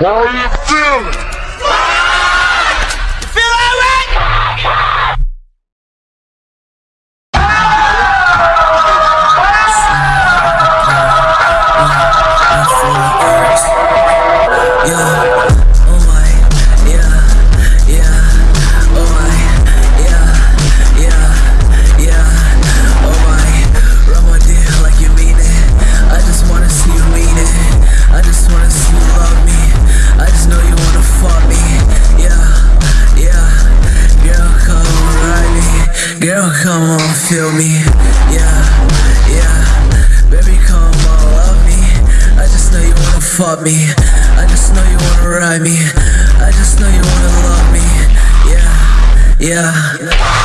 How you feeling? Girl, come on, feel me. Yeah, yeah, baby, come on, love me. I just know you wanna fuck me. I just know you wanna ride me. I just know you wanna love me. Yeah, yeah.